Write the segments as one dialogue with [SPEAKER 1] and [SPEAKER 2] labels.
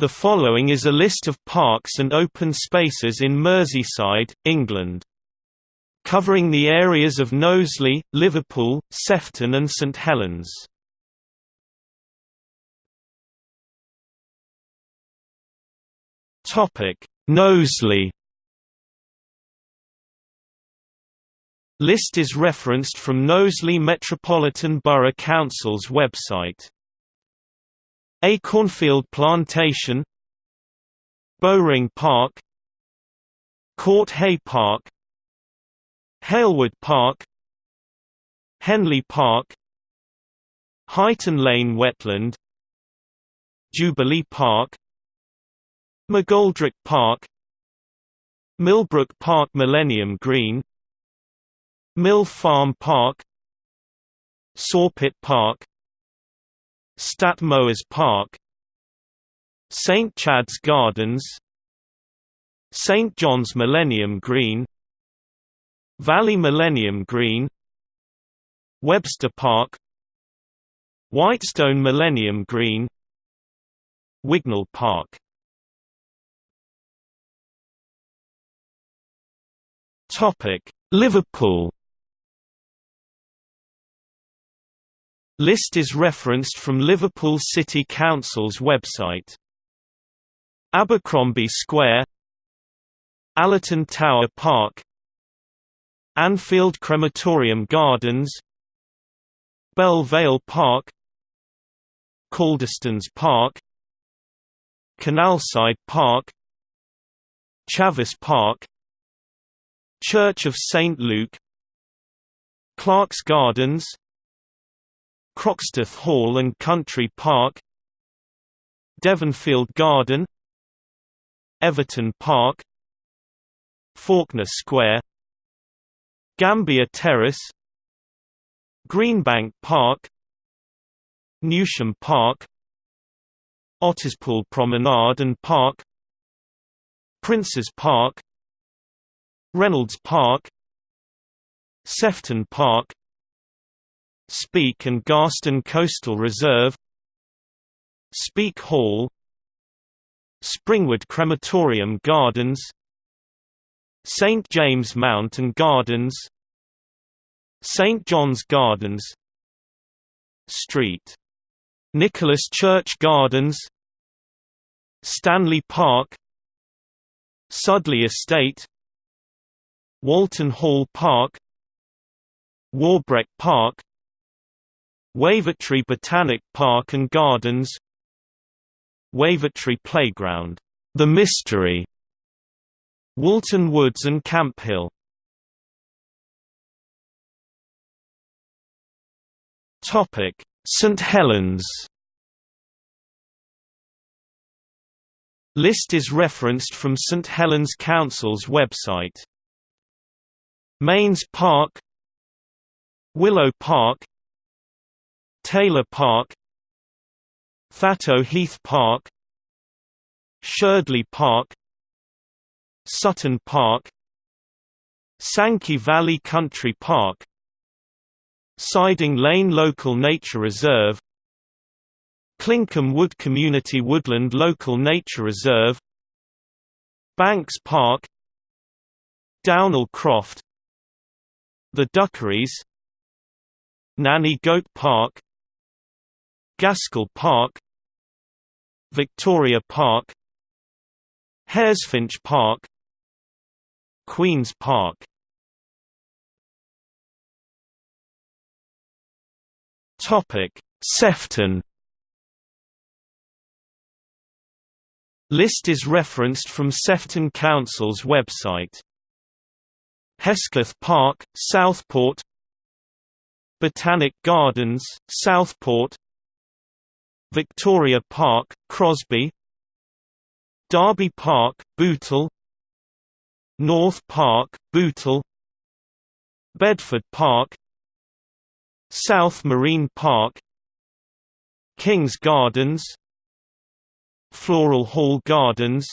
[SPEAKER 1] The following is a list of parks and open spaces in Merseyside, England. Covering the areas of Knowsley, Liverpool, Sefton and St Helens. Knowsley List is referenced from Knowsley Metropolitan Borough Council's website. Acornfield Plantation Bowring Park Court Hey Park Halewood Park Henley Park Huyton Lane Wetland Jubilee Park McGoldrick Park Millbrook Park Millennium Green Mill Farm Park Sawpit Park Stadt Moers Park St Chad's Gardens St John's Millennium Green Valley Millennium Green Webster Park Whitestone Millennium Green Wignall Park. Liverpool List is referenced from Liverpool City Council's website. Abercrombie Square Allerton Tower Park Anfield Crematorium Gardens Belle Vale Park Calderstones Park Canalside Park Chavasse Park Church of St Luke Clark's Gardens Croxteth Hall and Country Park Devonfield Garden Everton Park Faulkner Square Gambier Terrace Greenbank Park Newsham Park Otterspool Promenade and Park Princes Park Reynolds Park Sefton Park Speke and Garston Coastal Reserve. Speke Hall. Springwood Crematorium Gardens. St James Mount and Gardens. St John's Gardens. Street. Nicholas Church Gardens. Stanley Park. Sudley Estate. Walton Hall Park. Warbreck Park Wavertree Botanic Park and Gardens Wavertree Playground, The Mystery, Woolton Woods and Camphill. Topic: St Helens. List is referenced from St Helens Council's website. Mains Park Willow Park Taylor Park Thatto Heath Park Sherdley Park Sutton Park Sankey Valley Country Park Siding Lane Local Nature Reserve Clinkham Wood Community Woodland Local Nature Reserve Banks Park Downall Croft The Duckeries Nanny Goat Park Gaskell Park Victoria Park Haresfinch Park Queen's Park. Topic: Sefton. List is referenced from Sefton Council's website. Hesketh Park, Southport. Botanic Gardens, Southport Victoria Park, Crosby Derby Park, Bootle North Park, Bootle Bedford Park South Marine Park King's Gardens Floral Hall Gardens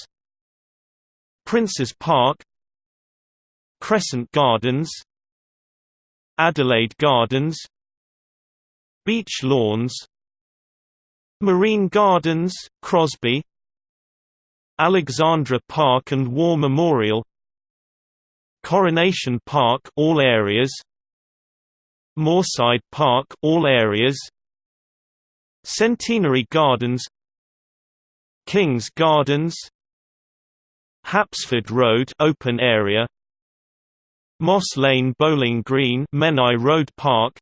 [SPEAKER 1] Princes Park Crescent Gardens Adelaide Gardens Beach Lawns Marine Gardens, Crosby Alexandra Park and War Memorial Coronation Park all areas Moorside Park all areas Centenary Gardens Kings Gardens Hapsford Road open area Moss Lane Bowling Green Menai Road Park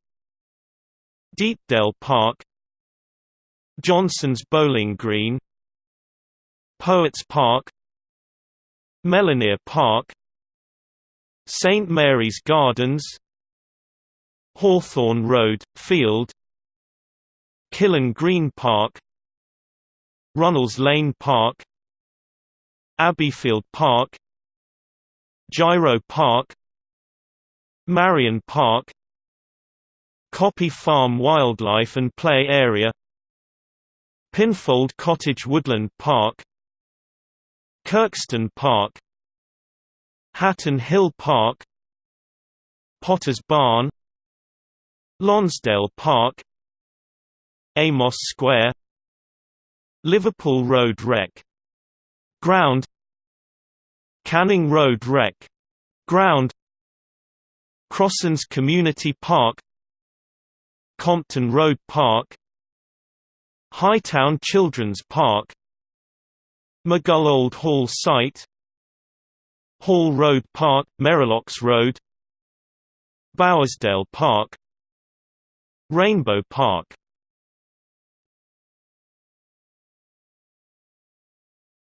[SPEAKER 1] Deepdale Park Johnson's Bowling Green Poets Park Melanier Park St Mary's Gardens Hawthorne Road, Field Killen Green Park Runnels Lane Park Abbeyfield Park Gyro Park Marion Park Coppy Farm Wildlife and Play Area Pinfold Cottage Woodland Park Kirkston Park Hatton Hill Park Potter's Barn Lonsdale Park Amos Square Liverpool Road Rec. Ground Canning Road Rec. Ground Crossens Community Park Compton Road Park Hightown Children's Park Maghull Old Hall Site Hall Road Park, Merrilocks Road Bowersdale Park Rainbow Park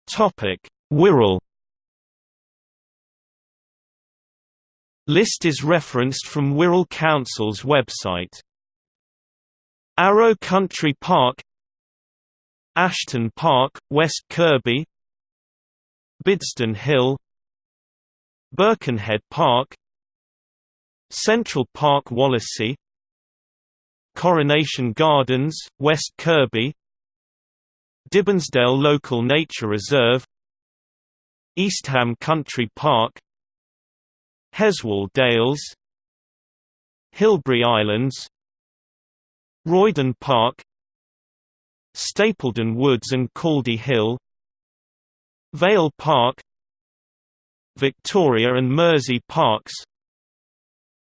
[SPEAKER 1] Topic: Wirral List is referenced from Wirral Council's website. Arrowe Country Park Ashton Park, West Kirby Bidston Hill Birkenhead Park Central Park Wallasey Coronation Gardens, West Kirby Dibbinsdale Local Nature Reserve Eastham Country Park Heswall Dales Hilbre Islands Royden Park Stapledon Woods and Caldy Hill Vale Park Victoria and Mersey Parks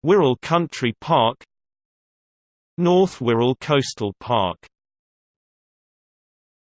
[SPEAKER 1] Wirral Country Park North Wirral Coastal Park